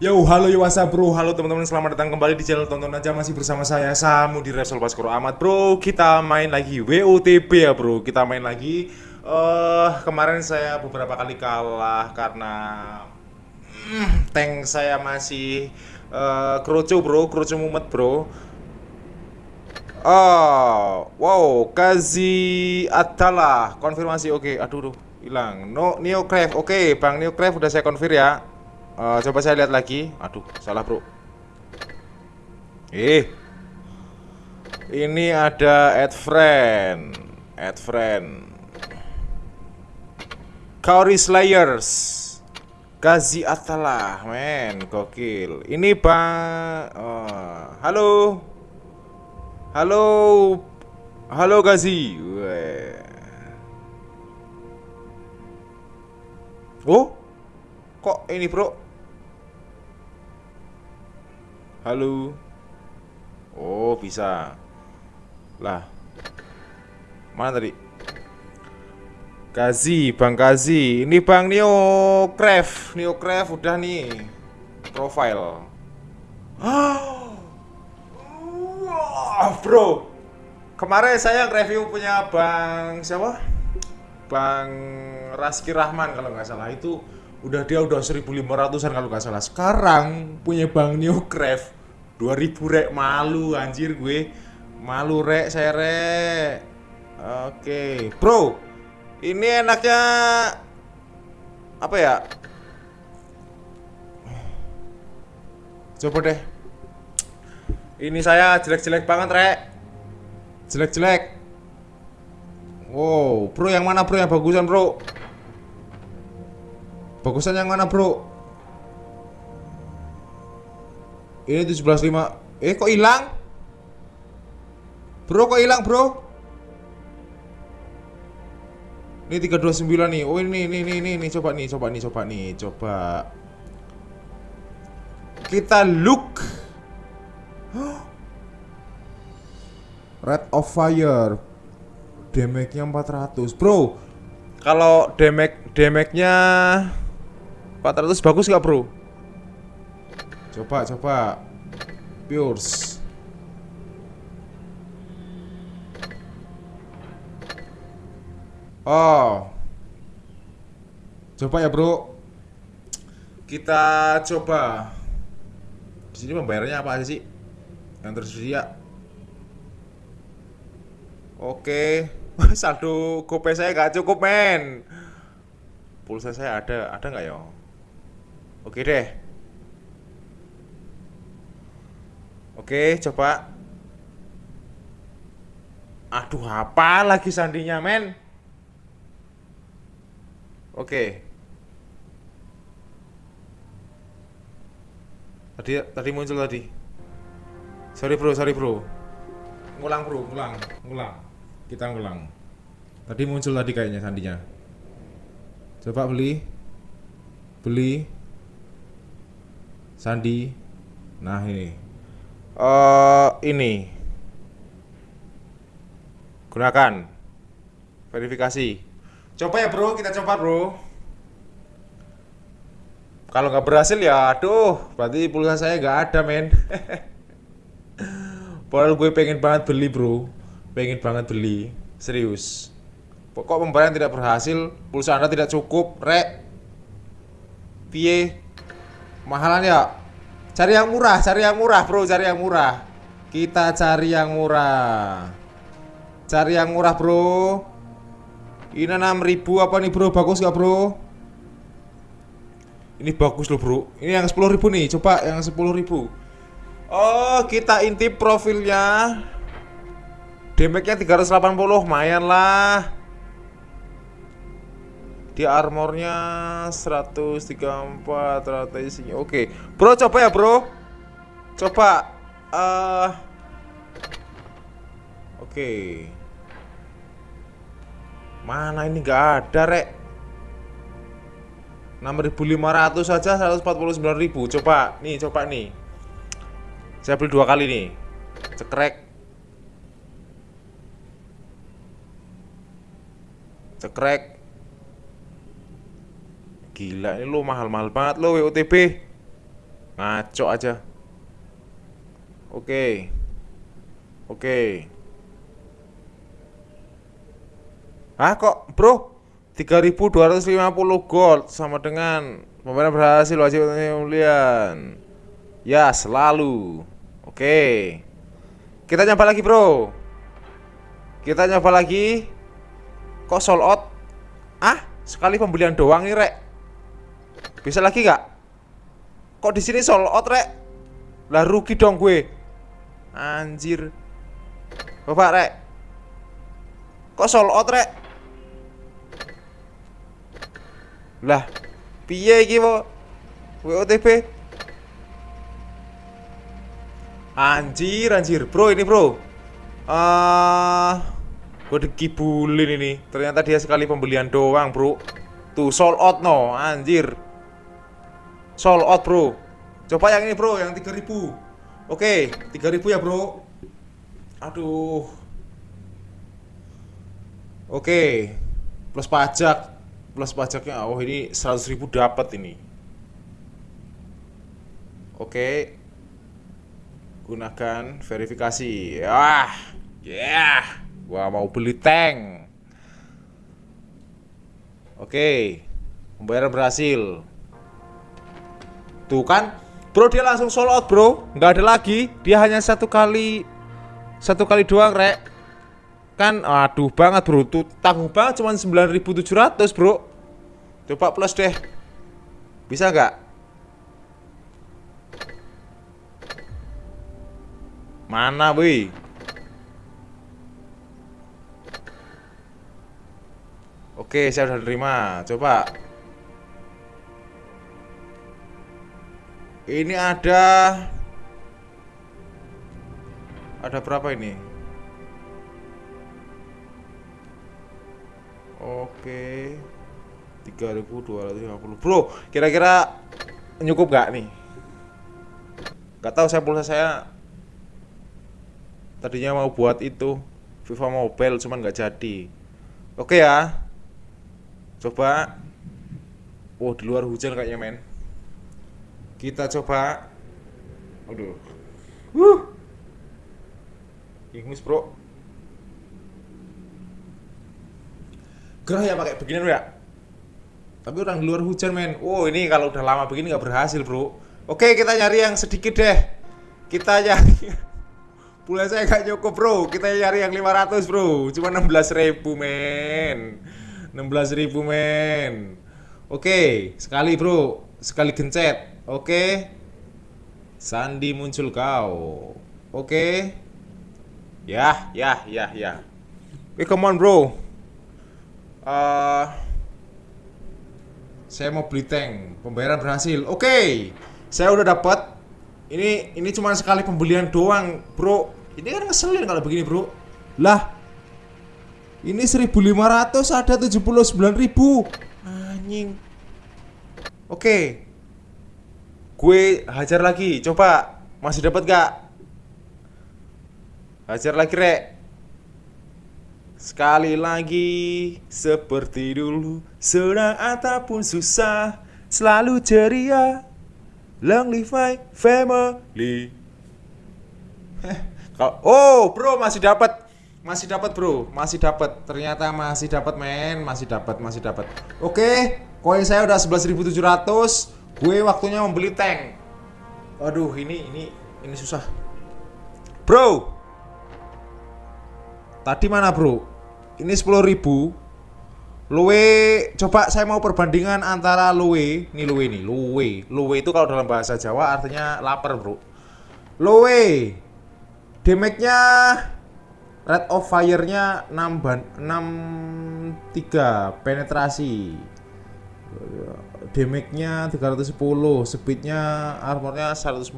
Yo, halo up bro, halo teman-teman selamat datang kembali di channel Tonton Aja. Masih bersama saya Samu di Resol Baskoro Ahmad Bro, kita main lagi WOTP ya bro. Kita main lagi eh Kemarin saya beberapa kali kalah karena mm, Tank saya masih eh Kroco bro, Kroco mumet bro. Oh, wow, Kazi Atala konfirmasi oke, aduh, aduh. Hilang. No, Neocraft, oke, Bang Neocraft udah saya konfir ya. Eh, coba saya lihat lagi. Aduh, salah bro. Eh, ini ada add friend, add friend. Kaori Slayers, Kazi Atala, men, gokil. Ini bang, oh, halo. Halo, halo. Weh. Oh, kok ini bro? Halo. Oh bisa. Lah, mana tadi? Gazi, Bang Gazi. Ini Bang Neo Craft, Neo Craft udah nih profile. Wah, bro. Kemarin saya review punya Bang siapa? Bang Raski Rahman kalau nggak salah itu udah dia udah 1500-an kalau nggak salah. Sekarang punya Bang Newcraft 2000 rek malu anjir gue. Malu rek saya rek. Oke, bro. Ini enaknya apa ya? Coba deh. Ini saya jelek-jelek banget, Rek. Jelek-jelek. Wow, bro yang mana bro yang bagusan bro? Bagusan yang mana bro? Ini 17.5 Eh kok hilang? Bro kok hilang bro? Ini 329 nih Oh ini ini ini ini, ini. coba nih coba nih coba nih coba Kita look Red of Fire Damage-nya 400 Bro Kalau damage damage-nya 400 bagus gak bro? Coba coba. Pures Oh. Coba ya bro. Kita coba. Di sini pembayarannya apa aja sih? Yang tersedia Oke. Saldo GoPay saya gak cukup men. Pulsa saya ada Ada nggak ya? Oke deh Oke coba Aduh apa lagi sandinya men Oke Tadi tadi muncul tadi. Sorry bro, sorry bro. Ngulang bro, ngulang, ngulang. Kita ngulang. Tadi muncul tadi kayaknya sandinya. Coba beli. Beli. Sandi. Nah ini. Uh, ini. Gunakan. Verifikasi. Coba ya bro, kita coba bro. Kalau nggak berhasil ya, aduh, berarti pulsa saya nggak ada men. Padahal gue pengen banget beli bro, pengen banget beli, serius. Kok pembayaran tidak berhasil, pulsa anda tidak cukup, rek. Piye? Mahalan ya? Cari yang murah, cari yang murah bro, cari yang murah. Kita cari yang murah. Cari yang murah bro. Ini 6000 apa nih bro? Bagus gak bro? Ini bagus loh bro Ini yang 10 ribu nih Coba yang 10 ribu Oh kita intip profilnya Damage-nya 380 Lumayan lah Di armornya 134 rata isinya. Oke. Bro coba ya bro. Coba uh, Oke. Mana ini? Gak ada rek. 6500 saja 149.000 coba nih coba nih. Saya beli dua kali nih. Cekrek. Cekrek gila ini lo mahal-mahal banget lo WOTB Ngaco aja. Oke. Oke. Ah kok bro? 3250 gold sama dengan pemain berhasil wajib mulian Ya selalu. Oke. Kita nyoba lagi bro. Kita nyoba lagi. Kok sold out? Ah sekali pembelian doang nih rek Bisa lagi gak? Kok di sini sold out rek? Lah rugi dong gue Anjir Coba rek Kok sold out rek? Lah, piye iki, Pak? WOTP. Anjir, anjir. Bro, ini, Bro. Ah, uh, gue dikibulin ini. Ternyata dia sekali pembelian doang, Bro. Tuh, sold out no, anjir. Sold out, Bro. Coba yang ini, Bro, yang 3000. Oke, 3000 ya, Bro. Aduh. Oke. Plus pajak plus pajaknya oh ini 100 ribu dapat ini oke gunakan verifikasi ah ya yeah. gua mau beli tank oke pembayaran berhasil tuh kan? Bro dia langsung sold out bro. Nggak ada lagi. Dia hanya satu kali satu kali doang rek. Kan? Aduh banget bro. Tuh tanggung banget cuma 9700 bro. Coba plus deh. Bisa nggak? Mana woi? Oke saya sudah terima. Coba ini ada ada berapa ini Oke. 3250. Bro, kira-kira cukup gak nih? Gak tahu saya pulsa saya tadinya mau buat itu FIFA Mobile cuman nggak jadi. Oke ya. Coba Oh, di luar hujan kayaknya, men. Kita coba. Aduh. Wuh. Ingus, Bro. gerah ya pakai beginian ya? Tapi orang di luar hujan men. Wow ini kalau udah lama begini nggak berhasil bro. Oke kita nyari yang sedikit deh. Kita nyari pula saya nggak nyokop bro. Kita nyari yang 500 bro. Cuma 16 ribu men. 16 ribu men. Oke sekali bro. Sekali gencet oke. Sandi muncul kau. Oke. Ya ya ya ya. Oke come on bro. Uh, saya mau beli tank. Pembayaran berhasil. Oke. Saya udah dapat. Ini ini cuma sekali pembelian doang bro. Ini kan ngeselin kalau begini bro. Lah ini 1500 ada 79.000 anjing. Oke. okay. Gue hajar lagi coba. Masih dapat gak hajar lagi rek. Sekali lagi seperti dulu Senang ataupun susah Selalu ceria. Long live my family. Oh bro masih dapat. Masih dapat bro. Masih dapat. Ternyata masih dapat men. Masih dapat masih dapat. Oke Koin saya udah 11.700 Gue waktunya membeli tank. Aduh ini ini ini susah. Bro. Tadi mana bro? Ini 10 ribu. Luwe Coba saya mau perbandingan antara luwe Ini luwe nih Luwe. Luwe itu kalau dalam bahasa Jawa artinya lapar bro. Luwe. Damage-nya Rate of fire-nya 6 ban 6 3 penetrasi damage-nya 310 speed-nya armor-nya 144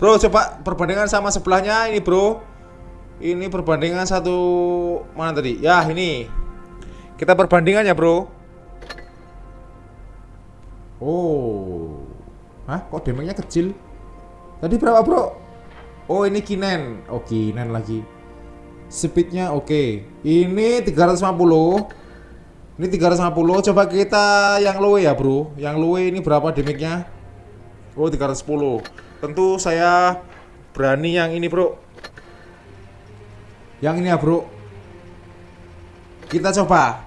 bro coba perbandingan sama sebelahnya ini bro ini perbandingan satu mana tadi? Ya, ini. Kita perbandingan ya, Bro. Oh. Hah, kok damage-nya kecil? Tadi berapa, Bro? Oh, ini Kinen. Oh, Kinen lagi. Speednya oke. Okay. Ini 350. Ini 350. Coba kita yang low ya, Bro. Yang low ini berapa damage-nya? Oh 310 Tentu saya berani yang ini bro. Yang ini ya bro. Kita coba.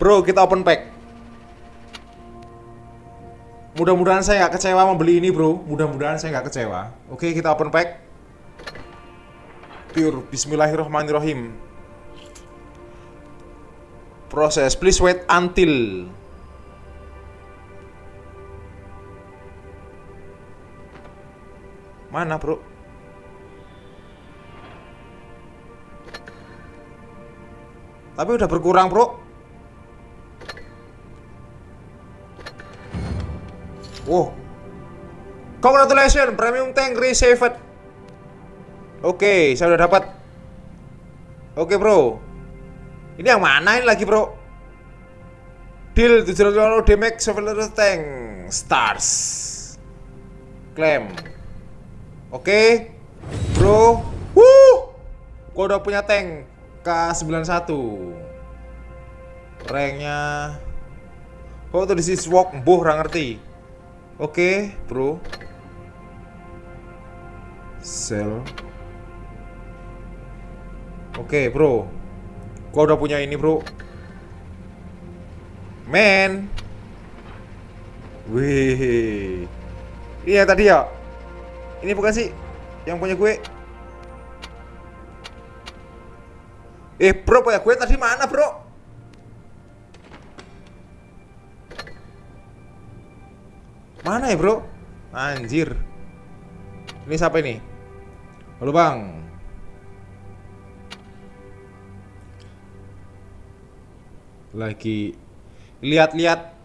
Bro kita open pack. Mudah-mudahan saya nggak kecewa membeli ini bro. Mudah-mudahan saya nggak kecewa. Oke kita open pack. Pure. Bismillahirrahmanirrahim Proses Please wait until Mana bro? Tapi udah berkurang bro. Wow. Congratulations Premium Tank Received Oke saya udah dapat. Oke bro Ini yang mana ini lagi bro? Deal 700 damage Chevrolet Tank Stars. Claim. Oke. Bro. Wuh! Gua udah punya tank K91 Ranknya. Oh tuh di sisi walk orang ngerti. Oke bro. Sell. Oke bro Gua udah punya ini bro Men Wih Iya tadi ya ini bukan sih yang punya gue. Eh, bro, punya gue tadi mana, bro? Mana ya, bro? Anjir. Ini siapa ini? Halo, Bang. Lagi lihat-lihat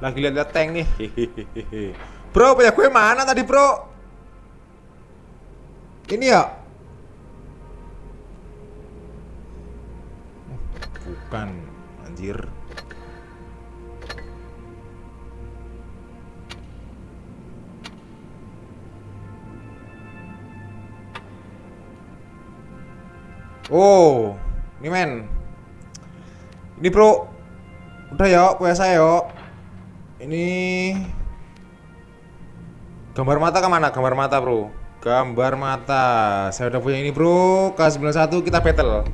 Lagi lihat-lihat tank nih. bro, punya gue mana tadi, bro? Ini ya? Bukan, anjir. Oh, ini men. Ini bro, udah ya, punya saya yuk. Ini gambar mata ke mana? Gambar mata bro. Gambar mata. Saya udah punya ini bro. K91 kita battle.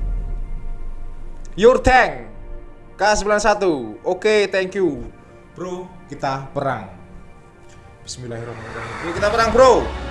Your tank. K91. Oke, okay, thank you. Bro, kita perang. Bismillahirrahmanirrahim. Bro, kita perang bro.